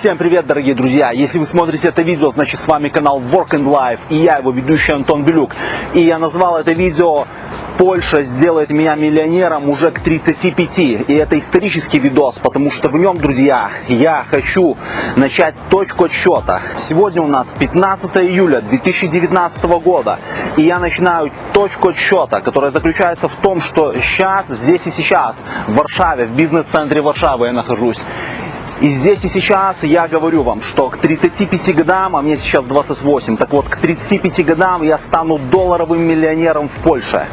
Всем привет, дорогие друзья! Если вы смотрите это видео, значит с вами канал Work and Life и я, его ведущий Антон Белюк. И я назвал это видео Польша сделает меня миллионером уже к 35. И это исторический видос, потому что в нем, друзья, я хочу начать точку отсчета. Сегодня у нас 15 июля 2019 года. И я начинаю точку отсчета, которая заключается в том, что сейчас, здесь и сейчас, в Варшаве, в бизнес-центре Варшавы я нахожусь. И здесь и сейчас я говорю вам, что к 35 годам, а мне сейчас 28, так вот, к 35 годам я стану долларовым миллионером в Польше.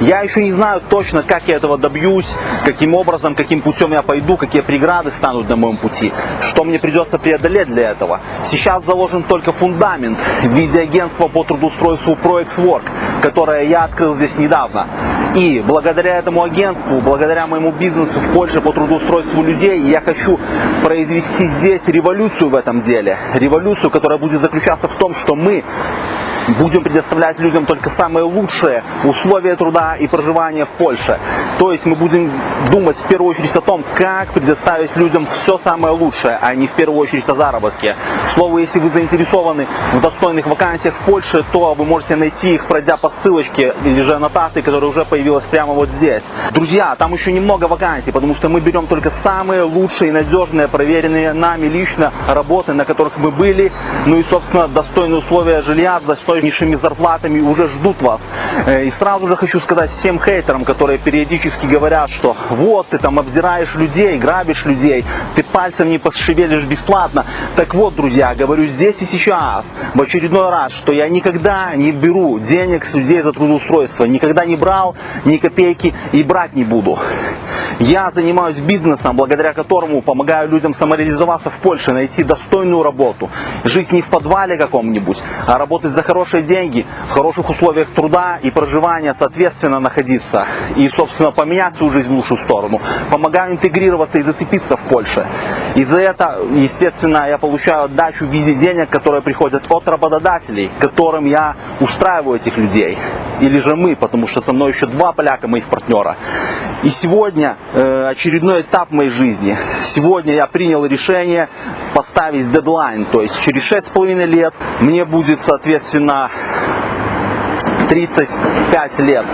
Я еще не знаю точно, как я этого добьюсь, каким образом, каким путем я пойду, какие преграды станут на моем пути, что мне придется преодолеть для этого. Сейчас заложен только фундамент в виде агентства по трудоустройству ProExWork, которое я открыл здесь недавно. И благодаря этому агентству, благодаря моему бизнесу в Польше по трудоустройству людей, я хочу произвести здесь революцию в этом деле. Революцию, которая будет заключаться в том, что мы будем предоставлять людям только самые лучшие условия труда и проживания в Польше. То есть мы будем думать в первую очередь о том, как предоставить людям все самое лучшее, а не в первую очередь о заработке. К слову, если вы заинтересованы в достойных вакансиях в Польше, то вы можете найти их, пройдя по ссылочке или же аннотации, которая уже появилась прямо вот здесь. Друзья, там еще немного вакансий, потому что мы берем только самые лучшие, надежные, проверенные нами лично работы, на которых мы были, ну и, собственно, достойные условия жилья, достойные низшими зарплатами уже ждут вас. Э, и сразу же хочу сказать всем хейтерам, которые периодически говорят, что вот ты там обдираешь людей, грабишь людей, ты пальцем не пошевелишь бесплатно. Так вот, друзья, говорю здесь и сейчас, в очередной раз, что я никогда не беру денег с людей за трудоустройство, никогда не брал ни копейки и брать не буду. Я занимаюсь бизнесом, благодаря которому помогаю людям самореализоваться в Польше, найти достойную работу, жить не в подвале каком-нибудь, а работать за хорошие деньги, в хороших условиях труда и проживания, соответственно, находиться и, собственно, поменять свою жизнь в лучшую сторону. Помогаю интегрироваться и зацепиться в Польше. И за это, естественно, я получаю отдачу в виде денег, которые приходят от работодателей, которым я устраиваю этих людей. Или же мы, потому что со мной еще два поляка, моих партнера. И сегодня э, очередной этап моей жизни. Сегодня я принял решение поставить дедлайн, то есть через 6,5 лет мне будет, соответственно, 35 лет.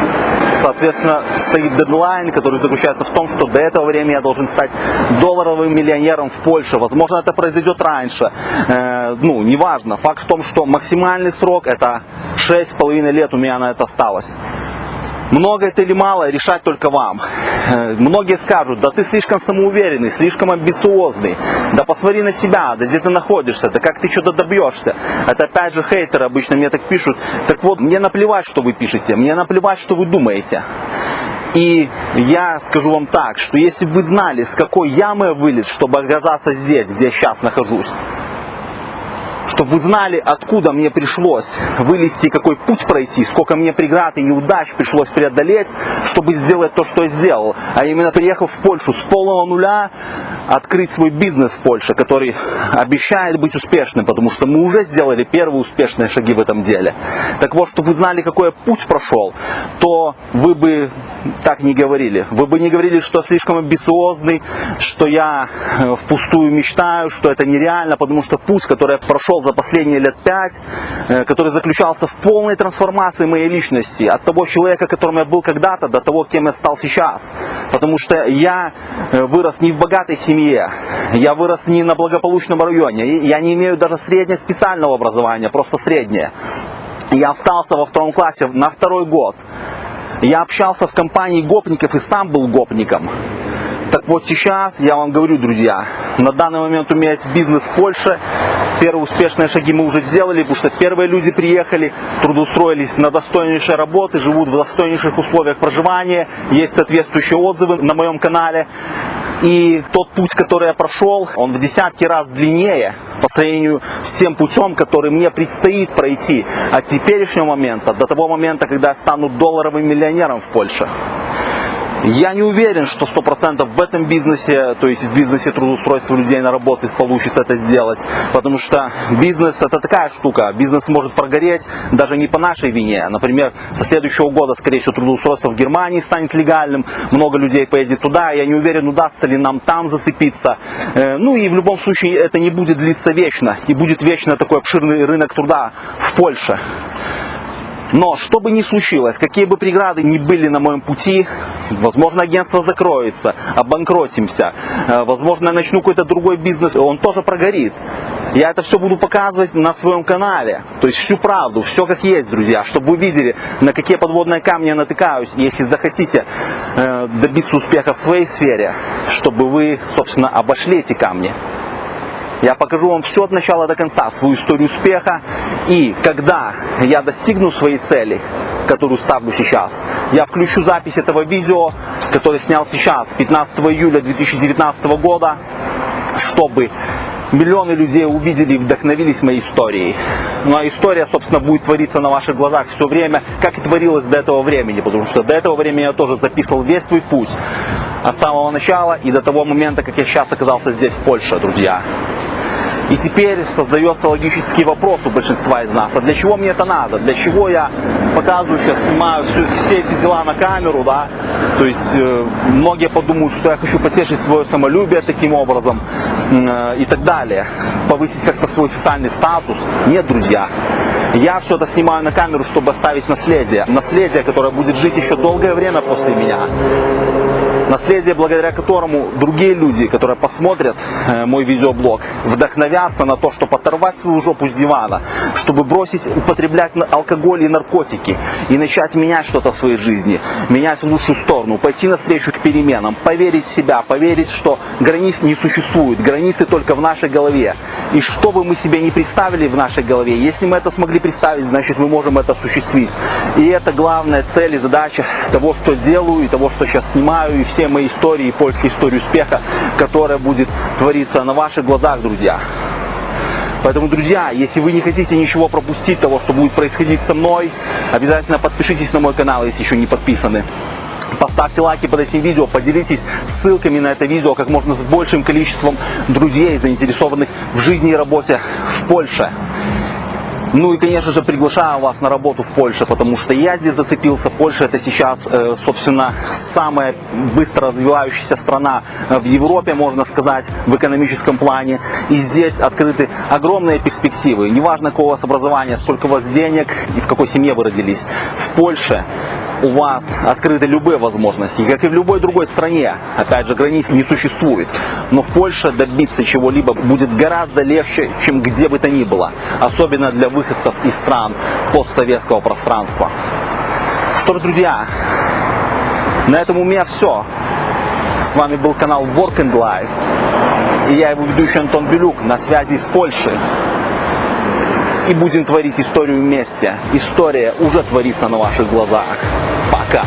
Соответственно, стоит дедлайн, который заключается в том, что до этого времени я должен стать долларовым миллионером в Польше. Возможно, это произойдет раньше. Э, ну, неважно. Факт в том, что максимальный срок это 6,5 лет у меня на это осталось. Много это или мало, решать только вам. Э, многие скажут, да ты слишком самоуверенный, слишком амбициозный, да посмотри на себя, да где ты находишься, да как ты что-то добьешься. Это опять же хейтеры обычно мне так пишут. Так вот, мне наплевать, что вы пишете, мне наплевать, что вы думаете. И я скажу вам так, что если бы вы знали, с какой ямы я вылез, чтобы оказаться здесь, где я сейчас нахожусь, чтобы вы знали, откуда мне пришлось вылезти, какой путь пройти, сколько мне преград и неудач пришлось преодолеть, чтобы сделать то, что я сделал. А именно приехав в Польшу с полного нуля, открыть свой бизнес в Польше, который обещает быть успешным, потому что мы уже сделали первые успешные шаги в этом деле. Так вот, чтобы вы знали, какой я путь прошел, то вы бы так не говорили. Вы бы не говорили, что слишком амбициозный, что я э, впустую мечтаю, что это нереально, потому что путь, который я прошел за последние лет пять, э, который заключался в полной трансформации моей личности, от того человека, которым я был когда-то, до того, кем я стал сейчас. Потому что я э, вырос не в богатой семье, я вырос не на благополучном районе, я не имею даже среднего специального образования, просто среднее. Я остался во втором классе на второй год. Я общался в компании гопников и сам был гопником. Так вот сейчас я вам говорю, друзья, на данный момент у меня есть бизнес в Польше. Первые успешные шаги мы уже сделали, потому что первые люди приехали, трудоустроились на достойнейшие работы, живут в достойнейших условиях проживания. Есть соответствующие отзывы на моем канале. И тот путь, который я прошел, он в десятки раз длиннее по сравнению с тем путем, который мне предстоит пройти от теперешнего момента до того момента, когда я стану долларовым миллионером в Польше. Я не уверен, что 100% в этом бизнесе, то есть в бизнесе трудоустройства людей на работу получится это сделать. Потому что бизнес это такая штука. Бизнес может прогореть даже не по нашей вине. Например, со следующего года, скорее всего, трудоустройство в Германии станет легальным. Много людей поедет туда. Я не уверен, удастся ли нам там зацепиться. Э, ну и в любом случае это не будет длиться вечно. И будет вечно такой обширный рынок труда в Польше. Но что бы ни случилось, какие бы преграды ни были на моем пути, возможно агентство закроется, обанкротимся, э, возможно я начну какой-то другой бизнес, он тоже прогорит. Я это все буду показывать на своем канале. То есть всю правду, все как есть, друзья. Чтобы вы видели, на какие подводные камни я натыкаюсь. Если захотите э, добиться успеха в своей сфере, чтобы вы, собственно, обошли эти камни. Я покажу вам все от начала до конца, свою историю успеха. И когда я достигну своей цели, которую ставлю сейчас, я включу запись этого видео, которое снял сейчас, 15 июля 2019 года, чтобы миллионы людей увидели и вдохновились моей историей. Ну а история, собственно, будет твориться на ваших глазах все время, как и творилось до этого времени, потому что до этого времени я тоже записывал весь свой путь от самого начала и до того момента, как я сейчас оказался здесь, в Польше, друзья. И теперь создается логический вопрос у большинства из нас, а для чего мне это надо? Для чего я показываю сейчас, снимаю все, все эти дела на камеру, да? То есть э, многие подумают, что я хочу потешить свое самолюбие таким образом э, и так далее. Повысить как-то свой социальный статус. Нет, друзья. Я все это снимаю на камеру, чтобы оставить наследие. Наследие, которое будет жить еще долгое время после меня наследие, благодаря которому другие люди, которые посмотрят э, мой видеоблог, вдохновятся на то, чтобы оторвать свою жопу с дивана, чтобы бросить употреблять алкоголь и наркотики и начать менять что-то в своей жизни, менять в лучшую сторону, пойти навстречу к переменам, поверить в себя, поверить, что границ не существует, границы только в нашей голове. И что бы мы себе не представили в нашей голове, если мы это смогли представить, значит мы можем это осуществить. И это главная цель и задача того, что делаю, и того, что сейчас снимаю, и все мои истории, польские истории успеха, которая будет твориться на ваших глазах, друзья. Поэтому, друзья, если вы не хотите ничего пропустить того, что будет происходить со мной, обязательно подпишитесь на мой канал, если еще не подписаны. Поставьте лайки под этим видео, поделитесь ссылками на это видео как можно с большим количеством друзей, заинтересованных в жизни и работе в Польше. Ну и, конечно же, приглашаю вас на работу в Польше, потому что я здесь зацепился. Польша это сейчас, э, собственно, самая быстро развивающаяся страна э, в Европе, можно сказать, в экономическом плане. И здесь открыты огромные перспективы. Неважно, какого у вас образования, сколько у вас денег и в какой семье вы родились. В Польше у вас открыты любые возможности. Как и в любой другой стране, опять же, границ не существует. Но в Польше добиться чего-либо будет гораздо легче, чем где бы то ни было. Особенно для выходцев из стран постсоветского пространства. Что ж, друзья, на этом у меня все. С вами был канал Work and Life. И я его ведущий Антон Белюк на связи с Польшей и будем творить историю вместе. История уже творится на ваших глазах. Пока.